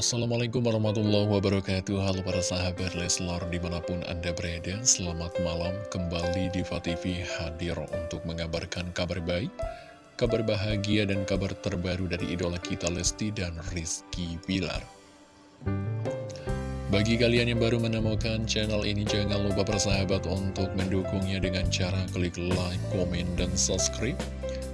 Assalamualaikum warahmatullahi wabarakatuh. Halo para sahabat Leslar di mana pun anda berada Selamat malam. Kembali di TV hadir untuk mengabarkan kabar baik Kabar bahagia dan kabar terbaru dari idola kita Lesti dan Rizky Bilar. Bagi kalian yang baru menemukan channel ini Jangan lupa persahabat untuk mendukungnya dengan cara klik like, komen, dan subscribe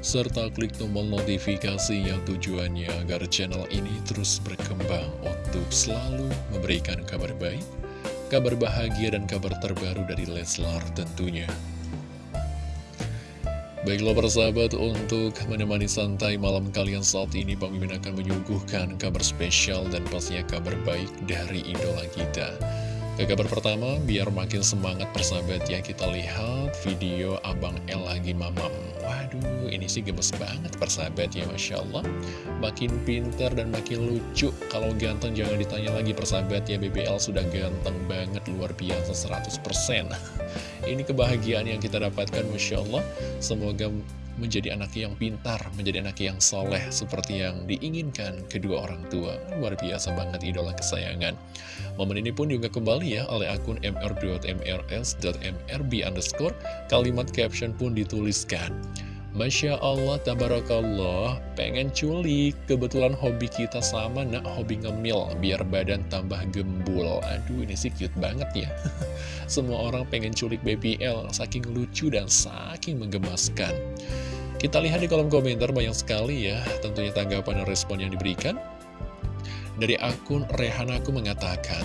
serta klik tombol notifikasi yang tujuannya agar channel ini terus berkembang untuk selalu memberikan kabar baik, kabar bahagia, dan kabar terbaru dari Leslar tentunya. Baiklah persahabat, untuk menemani santai malam kalian saat ini, Bang Mimin akan menyuguhkan kabar spesial dan pastinya kabar baik dari idola kita. Ke kabar pertama, biar makin semangat persahabat ya, kita lihat video Abang El lagi mamam. Waduh, ini sih gemes banget persahabat ya, Masya Allah. Makin pinter dan makin lucu. Kalau ganteng jangan ditanya lagi persahabat ya, BBL sudah ganteng banget, luar biasa 100%. ini kebahagiaan yang kita dapatkan, Masya Allah. Semoga menjadi anak yang pintar, menjadi anak yang soleh seperti yang diinginkan kedua orang tua. Luar biasa banget idola kesayangan. Momen ini pun juga kembali ya oleh akun mr.mrs.mrb underscore. Kalimat caption pun dituliskan. Masya Allah, Tabarakallah, pengen culik. Kebetulan hobi kita sama, nak hobi ngemil, biar badan tambah gembul. Aduh, ini sih cute banget ya. Semua orang pengen culik BBL, saking lucu dan saking menggemaskan. Kita lihat di kolom komentar banyak sekali ya, tentunya tanggapan dan respon yang diberikan. Dari akun Rehanaku mengatakan,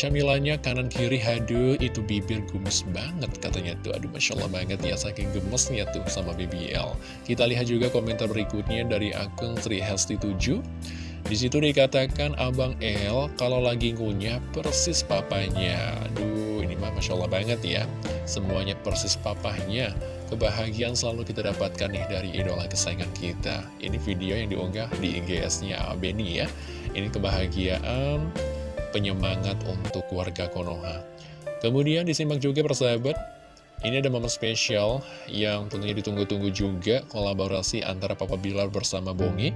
Camilannya kanan kiri haduh itu bibir gumes banget katanya tuh. Aduh Masya Allah banget ya saking gemesnya tuh sama BBL Kita lihat juga komentar berikutnya dari akun Sri Hesti 7 di situ dikatakan Abang L kalau lagi ngunyah persis papanya. Aduh ini mah Masya Allah banget ya Semuanya persis papahnya Kebahagiaan selalu kita dapatkan nih dari idola kesayangan kita Ini video yang diunggah di IGS-nya Benny ya Ini kebahagiaan penyemangat untuk warga Konoha. Kemudian disimak juga persahabat, ini ada momen spesial yang tentunya ditunggu-tunggu juga kolaborasi antara Papa Bilar bersama Bongi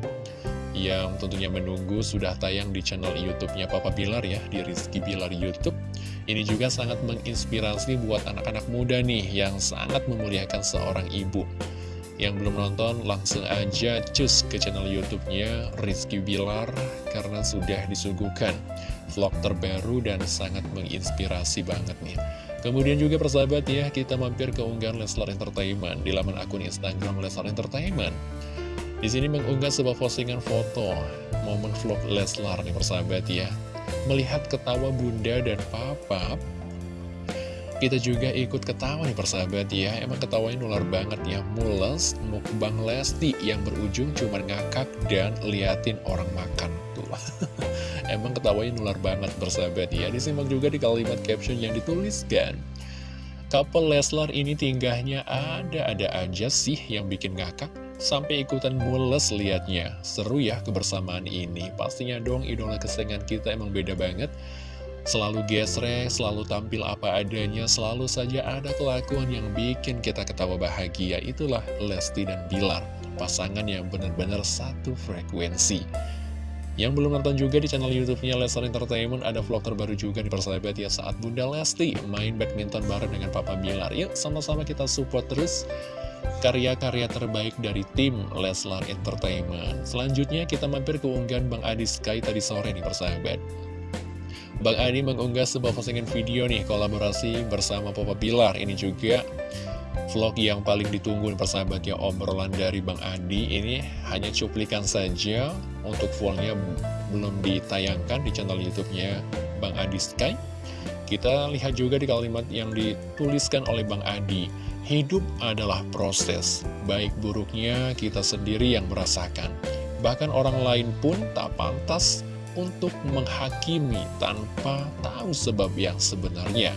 yang tentunya menunggu sudah tayang di channel YouTube-nya Papa Bilar ya, di Rizky Bilar YouTube. Ini juga sangat menginspirasi buat anak-anak muda nih yang sangat memuliakan seorang ibu. Yang belum nonton langsung aja cus ke channel YouTube-nya Rizky Bilar karena sudah disuguhkan vlog terbaru dan sangat menginspirasi banget nih. Kemudian juga persahabat ya, kita mampir ke unggahan Leslar Entertainment di laman akun Instagram Leslar Entertainment. Di sini mengunggah sebuah postingan foto momen vlog Leslar nih persahabat ya. Melihat ketawa bunda dan papa kita juga ikut ketawa nih persahabat ya. Emang ketawanya nular banget ya. Mules, mukbang Lesti yang berujung cuma ngakak dan liatin orang makan Tuh. Emang ketawanya nular banget persahabat ya. Disimak juga di kalimat caption yang dituliskan. Couple Leslar ini tinggahnya ada-ada aja sih yang bikin ngakak Sampai ikutan mules liatnya Seru ya kebersamaan ini Pastinya dong idola kesenangan kita emang beda banget Selalu gesrek, selalu tampil apa adanya, selalu saja ada kelakuan yang bikin kita ketawa bahagia. Itulah Lesti dan Bilar, pasangan yang benar-benar satu frekuensi. Yang belum nonton juga di channel YouTube-nya Lestar Entertainment ada vlog terbaru juga di persahabat ya saat Bunda Lesti main badminton bareng dengan Papa Bilar. Yuk sama-sama kita support terus karya-karya terbaik dari tim Leslar Entertainment. Selanjutnya kita mampir ke unggahan Bang Adi Sky tadi sore nih persahabat. Bang Adi mengunggah sebuah postingan video nih kolaborasi bersama Papa Pilar. Ini juga vlog yang paling ditunggu persahabat ya obrolan dari Bang Adi. Ini hanya cuplikan saja untuk fullnya belum ditayangkan di channel YouTube-nya Bang Adi Sky. Kita lihat juga di kalimat yang dituliskan oleh Bang Adi. Hidup adalah proses, baik buruknya kita sendiri yang merasakan. Bahkan orang lain pun tak pantas untuk menghakimi tanpa tahu sebab yang sebenarnya.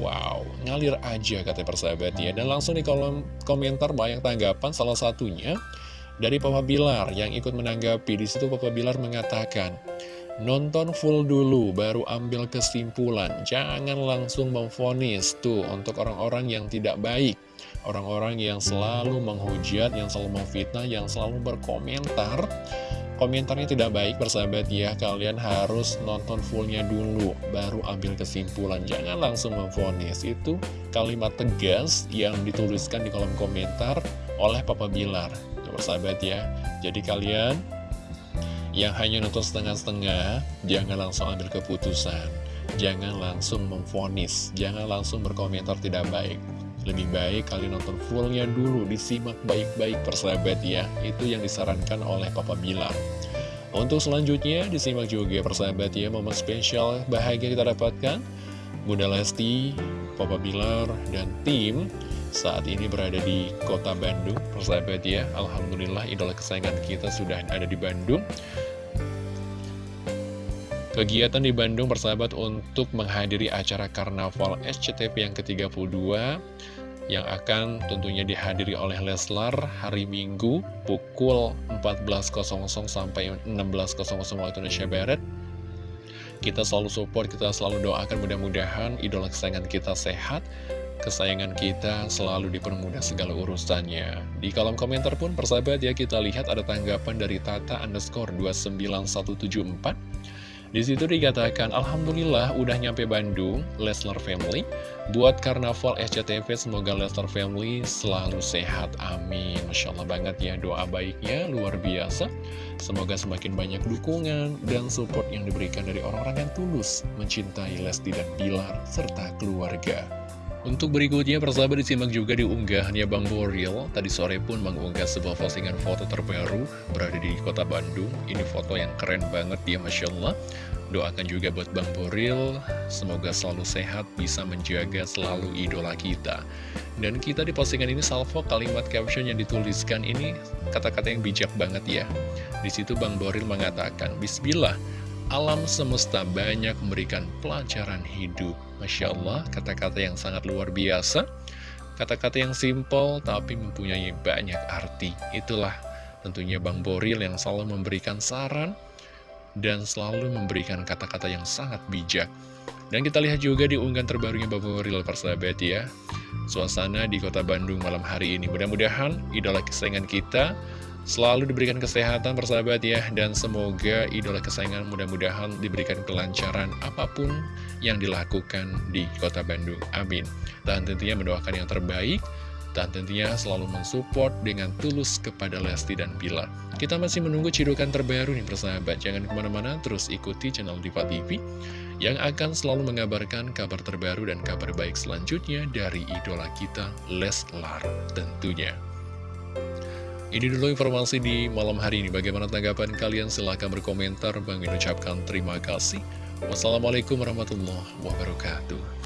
Wow, ngalir aja kata persahabat ya. Dan langsung di kolom komentar banyak tanggapan salah satunya dari Papa Bilar yang ikut menanggapi. Di situ Papa Bilar mengatakan, Nonton full dulu, baru ambil kesimpulan. Jangan langsung memfonis tuh untuk orang-orang yang tidak baik. Orang-orang yang selalu menghujat, yang selalu memfitnah, yang selalu berkomentar. Komentarnya tidak baik persahabat ya. Kalian harus nonton fullnya dulu Baru ambil kesimpulan. Jangan langsung memfonis. Itu kalimat tegas yang dituliskan di kolom komentar oleh Papa Bilar. Persahabat ya. Jadi kalian yang hanya nonton setengah-setengah Jangan langsung ambil keputusan Jangan langsung memfonis Jangan langsung berkomentar tidak baik lebih baik kalian nonton fullnya dulu, disimak baik-baik persahabat ya. Itu yang disarankan oleh Papa Bilar. Untuk selanjutnya, disimak juga persahabat ya, momen spesial bahagia kita dapatkan. Bunda Lesti, Papa Bilar, dan tim saat ini berada di kota Bandung, persahabat ya. Alhamdulillah idola kesayangan kita sudah ada di Bandung. Kegiatan di Bandung bersahabat untuk menghadiri acara Karnaval SCTV yang ke-32 yang akan tentunya dihadiri oleh Leslar hari Minggu pukul 14.00 sampai 16.00 waktu Indonesia Barat. Kita selalu support, kita selalu doakan mudah-mudahan idola kesayangan kita sehat, kesayangan kita selalu dipermudah segala urusannya. Di kolom komentar pun persahabat ya kita lihat ada tanggapan dari Tata underscore 29174 di situ dikatakan, Alhamdulillah udah nyampe Bandung, Leslar Family. Buat Karnaval SCTV, semoga Leslar Family selalu sehat. Amin. Masya Allah banget ya, doa baiknya luar biasa. Semoga semakin banyak dukungan dan support yang diberikan dari orang-orang yang tulus mencintai Lesti dan Bilar, serta keluarga. Untuk berikutnya, persahabat disimak juga di unggahannya Bang Boril. Tadi sore pun mengunggah sebuah postingan foto terbaru berada di kota Bandung. Ini foto yang keren banget dia, Masya Allah. Doakan juga buat Bang Boril, semoga selalu sehat, bisa menjaga selalu idola kita. Dan kita di postingan ini salvo kalimat caption yang dituliskan ini kata-kata yang bijak banget ya. Di situ Bang Boril mengatakan, Bismillah, alam semesta banyak memberikan pelajaran hidup. Masya Allah, kata-kata yang sangat luar biasa. Kata-kata yang simpel tapi mempunyai banyak arti. Itulah tentunya Bang Boril yang selalu memberikan saran dan selalu memberikan kata-kata yang sangat bijak. Dan kita lihat juga di unggahan terbarunya Bang Boril persahabat ya. Suasana di kota Bandung malam hari ini. Mudah-mudahan idola kesayangan kita Selalu diberikan kesehatan persahabat ya. Dan semoga idola kesayangan mudah-mudahan diberikan kelancaran apa pun yang dilakukan di kota Bandung. Amin. Dan tentunya mendoakan yang terbaik. Dan tentunya selalu mensupport dengan tulus kepada Lesti dan Bilar. Kita masih menunggu cidukan terbaru nih persahabat, jangan ke mana-mana terus ikuti channel Diva TV yang akan selalu mengabarkan kabar terbaru dan kabar baik selanjutnya dari idola kita Leslar tentunya. Ini dulu informasi di malam hari ini. Bagaimana tanggapan kalian? Silahkan berkomentar. Bang ucapkan terima kasih. Wassalamualaikum warahmatullahi wabarakatuh.